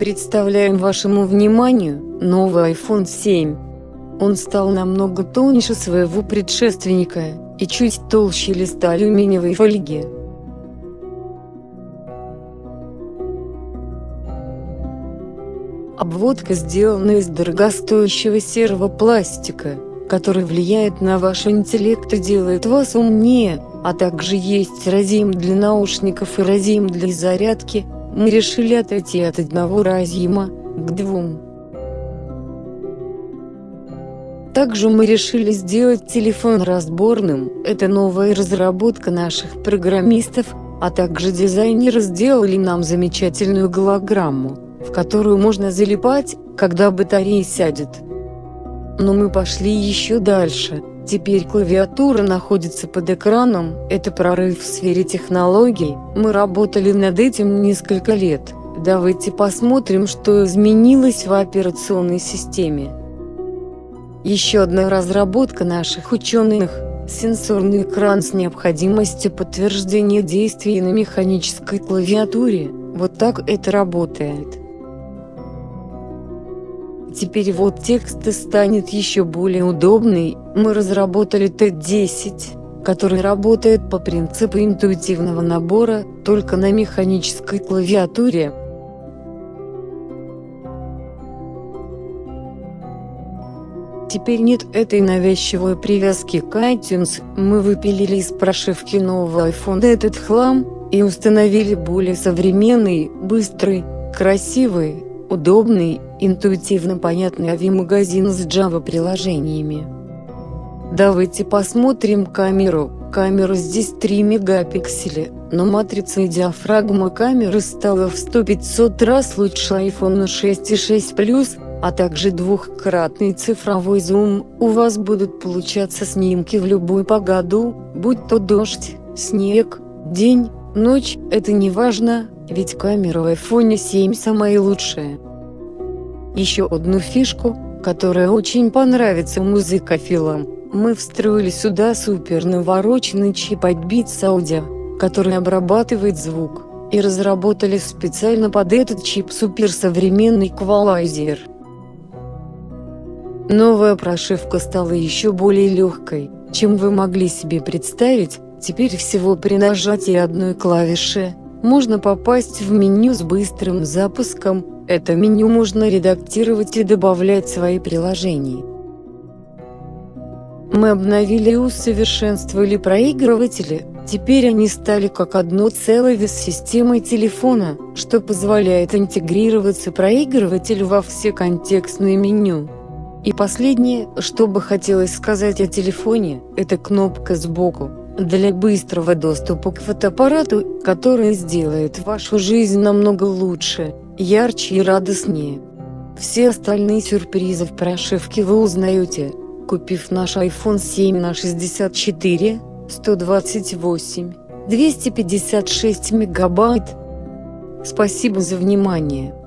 Представляем вашему вниманию новый iPhone 7. Он стал намного тоньше своего предшественника и чуть толще листа алюминиевой фольги. Обводка сделана из дорогостоящего серого пластика, который влияет на ваш интеллект и делает вас умнее, а также есть разъем для наушников и разъем для зарядки, мы решили отойти от одного разъема к двум. Также мы решили сделать телефон разборным, это новая разработка наших программистов, а также дизайнеры сделали нам замечательную голограмму в которую можно залипать, когда батарея сядет. Но мы пошли еще дальше. Теперь клавиатура находится под экраном, это прорыв в сфере технологий, мы работали над этим несколько лет. Давайте посмотрим, что изменилось в операционной системе. Еще одна разработка наших ученых – сенсорный экран с необходимостью подтверждения действий на механической клавиатуре. Вот так это работает. Теперь вот текст станет еще более удобный, мы разработали Т10, который работает по принципу интуитивного набора, только на механической клавиатуре. Теперь нет этой навязчивой привязки к iTunes, мы выпилили из прошивки нового iPhone этот хлам, и установили более современный, быстрый, красивый, удобный интуитивно понятный AVI-магазин с Java-приложениями. Давайте посмотрим камеру. Камера здесь 3 мегапикселя, но матрица и диафрагма камеры стала в 100-500 раз лучше iPhone 6 и 6 Plus, а также двухкратный цифровой зум. У вас будут получаться снимки в любую погоду, будь то дождь, снег, день, ночь, это не важно, ведь камера в iPhone 7 самая лучшая. Еще одну фишку, которая очень понравится музыкофилам, мы встроили сюда супер навороченный чип от Beats который обрабатывает звук, и разработали специально под этот чип суперсовременный эквалайзер. Новая прошивка стала еще более легкой, чем вы могли себе представить, теперь всего при нажатии одной клавиши, можно попасть в меню с быстрым запуском, это меню можно редактировать и добавлять свои приложения. Мы обновили и усовершенствовали проигрыватели, теперь они стали как одно целое с системой телефона, что позволяет интегрироваться проигрывателю во все контекстные меню. И последнее, что бы хотелось сказать о телефоне, это кнопка сбоку, для быстрого доступа к фотоаппарату, который сделает вашу жизнь намного лучше ярче и радостнее. Все остальные сюрпризы в прошивке вы узнаете, купив наш iPhone 7 на 64, 128, 256 мегабайт. Спасибо за внимание.